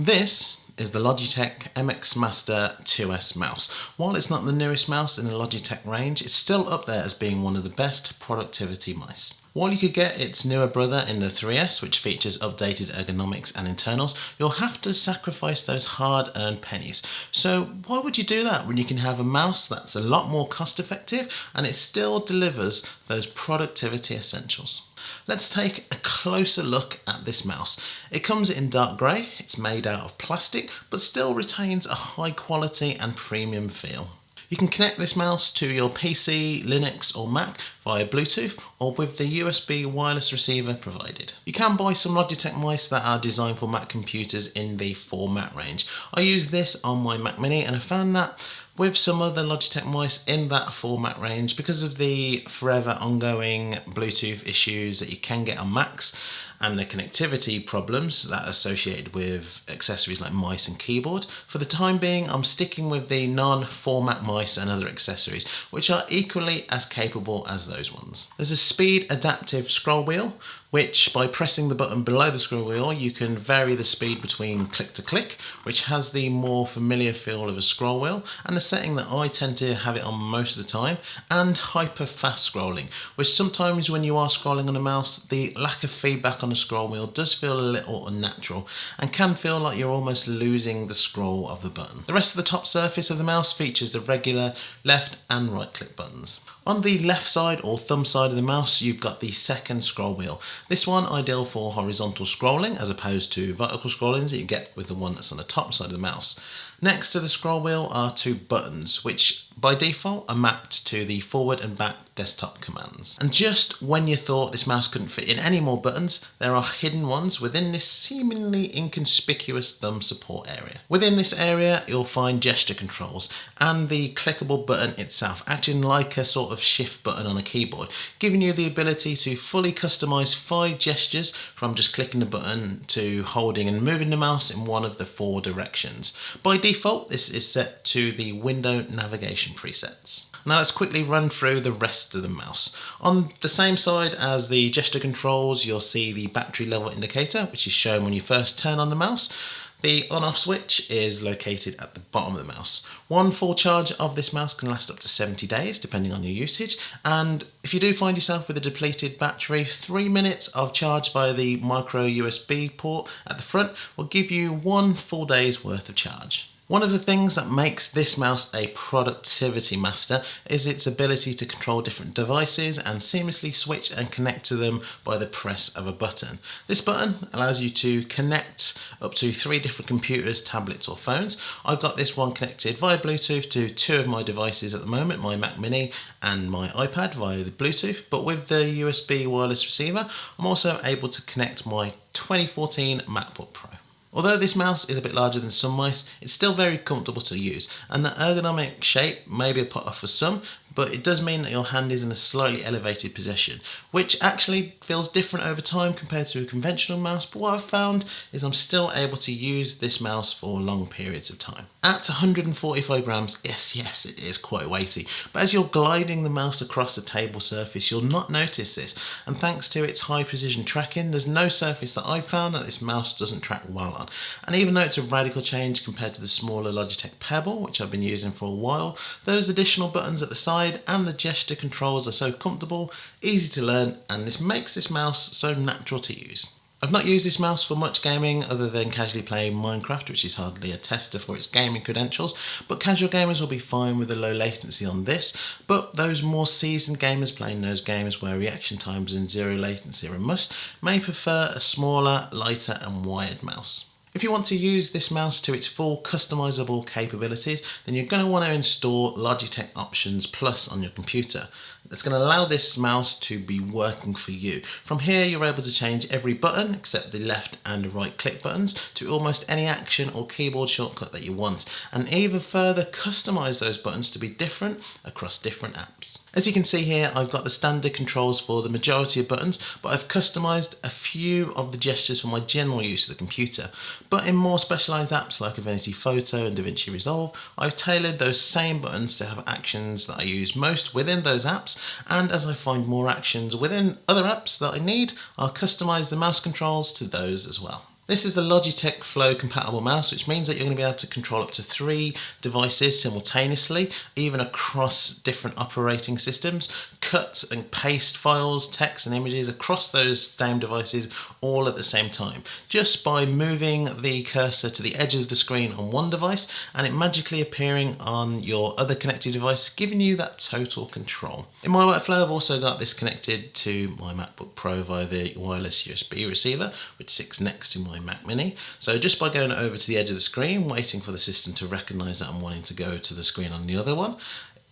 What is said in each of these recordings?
This is the Logitech MX Master 2S mouse. While it's not the newest mouse in the Logitech range, it's still up there as being one of the best productivity mice. While you could get its newer brother in the 3S, which features updated ergonomics and internals, you'll have to sacrifice those hard-earned pennies. So why would you do that when you can have a mouse that's a lot more cost effective and it still delivers those productivity essentials? Let's take a closer look at this mouse. It comes in dark grey, it's made out of plastic, but still retains a high quality and premium feel. You can connect this mouse to your PC, Linux or Mac via Bluetooth or with the USB wireless receiver provided. You can buy some Logitech mice that are designed for Mac computers in the for Mac range. I use this on my Mac Mini and I found that with some other Logitech mice in that for Mac range because of the forever ongoing Bluetooth issues that you can get on Macs and the connectivity problems that are associated with accessories like mice and keyboard. For the time being, I'm sticking with the non-for Mac mice and other accessories, which are equally as capable as those ones. There's a speed adaptive scroll wheel, which by pressing the button below the scroll wheel, you can vary the speed between click to click, which has the more familiar feel of a scroll wheel, and the setting that I tend to have it on most of the time, and hyper fast scrolling, which sometimes when you are scrolling on a mouse, the lack of feedback on on the scroll wheel does feel a little unnatural and can feel like you're almost losing the scroll of the button. The rest of the top surface of the mouse features the regular left and right click buttons. On the left side or thumb side of the mouse you've got the second scroll wheel. This one ideal for horizontal scrolling as opposed to vertical scrolling that you get with the one that's on the top side of the mouse. Next to the scroll wheel are two buttons which by default are mapped to the forward and back desktop commands. And just when you thought this mouse couldn't fit in any more buttons, there are hidden ones within this seemingly inconspicuous thumb support area. Within this area, you'll find gesture controls and the clickable button itself, acting like a sort of shift button on a keyboard, giving you the ability to fully customize five gestures from just clicking the button to holding and moving the mouse in one of the four directions. By default, this is set to the window navigation presets. Now let's quickly run through the rest of the mouse. On the same side as the gesture controls, you'll see the battery level indicator, which is shown when you first turn on the mouse. The on-off switch is located at the bottom of the mouse. One full charge of this mouse can last up to 70 days, depending on your usage. And if you do find yourself with a depleted battery, three minutes of charge by the micro USB port at the front will give you one full day's worth of charge. One of the things that makes this mouse a productivity master is its ability to control different devices and seamlessly switch and connect to them by the press of a button. This button allows you to connect up to three different computers, tablets or phones. I've got this one connected via Bluetooth to two of my devices at the moment, my Mac Mini and my iPad via the Bluetooth, but with the USB wireless receiver, I'm also able to connect my 2014 MacBook Pro. Although this mouse is a bit larger than some mice, it's still very comfortable to use and the ergonomic shape may be a put for some, but it does mean that your hand is in a slightly elevated position, which actually feels different over time compared to a conventional mouse, but what I've found is I'm still able to use this mouse for long periods of time. At 145 grams, yes, yes, it is quite weighty, but as you're gliding the mouse across the table surface, you'll not notice this, and thanks to its high precision tracking, there's no surface that I've found that this mouse doesn't track well on. And even though it's a radical change compared to the smaller Logitech Pebble, which I've been using for a while, those additional buttons at the side and the gesture controls are so comfortable, easy to learn and this makes this mouse so natural to use. I've not used this mouse for much gaming other than casually playing Minecraft which is hardly a tester for its gaming credentials but casual gamers will be fine with the low latency on this but those more seasoned gamers playing those games where reaction times and zero latency are a must may prefer a smaller, lighter and wired mouse. If you want to use this mouse to its full customizable capabilities, then you're going to want to install Logitech Options Plus on your computer. That's going to allow this mouse to be working for you. From here, you're able to change every button except the left and right click buttons to almost any action or keyboard shortcut that you want, and even further customize those buttons to be different across different apps. As you can see here, I've got the standard controls for the majority of buttons, but I've customized a few of the gestures for my general use of the computer. But in more specialized apps like Affinity Photo and DaVinci Resolve, I've tailored those same buttons to have actions that I use most within those apps, and as I find more actions within other apps that I need, I'll customize the mouse controls to those as well. This is the Logitech Flow compatible mouse, which means that you're going to be able to control up to three devices simultaneously, even across different operating systems, cut and paste files, text and images across those same devices all at the same time, just by moving the cursor to the edge of the screen on one device and it magically appearing on your other connected device, giving you that total control. In my workflow, I've also got this connected to my MacBook Pro via the wireless USB receiver, which sits next to my my Mac Mini. So just by going over to the edge of the screen, waiting for the system to recognize that I'm wanting to go to the screen on the other one,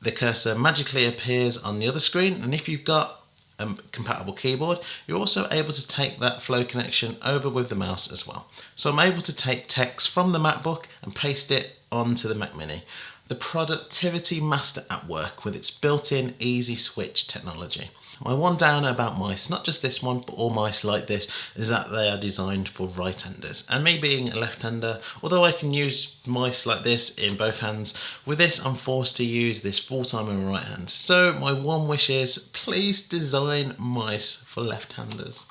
the cursor magically appears on the other screen. And if you've got a compatible keyboard, you're also able to take that flow connection over with the mouse as well. So I'm able to take text from the MacBook and paste it onto the Mac Mini. The Productivity Master at work with its built-in easy switch technology. My one downer about mice, not just this one, but all mice like this, is that they are designed for right-handers. And me being a left-hander, although I can use mice like this in both hands, with this I'm forced to use this full-time in my right hand. So my one wish is, please design mice for left-handers.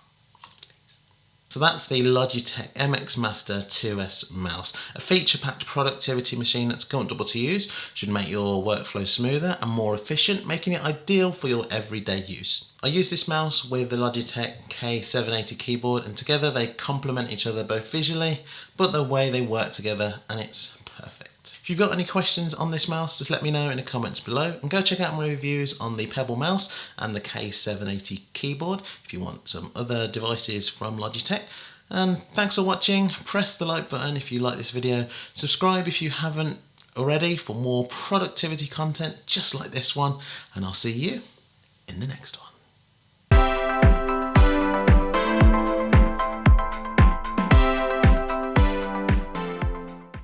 So that's the Logitech MX Master 2S mouse, a feature-packed productivity machine that's comfortable to use, should make your workflow smoother and more efficient, making it ideal for your everyday use. I use this mouse with the Logitech K780 keyboard and together they complement each other both visually, but the way they work together and it's. If you've got any questions on this mouse, just let me know in the comments below and go check out my reviews on the Pebble mouse and the K780 keyboard if you want some other devices from Logitech. And thanks for watching, press the like button if you like this video, subscribe if you haven't already for more productivity content just like this one, and I'll see you in the next one.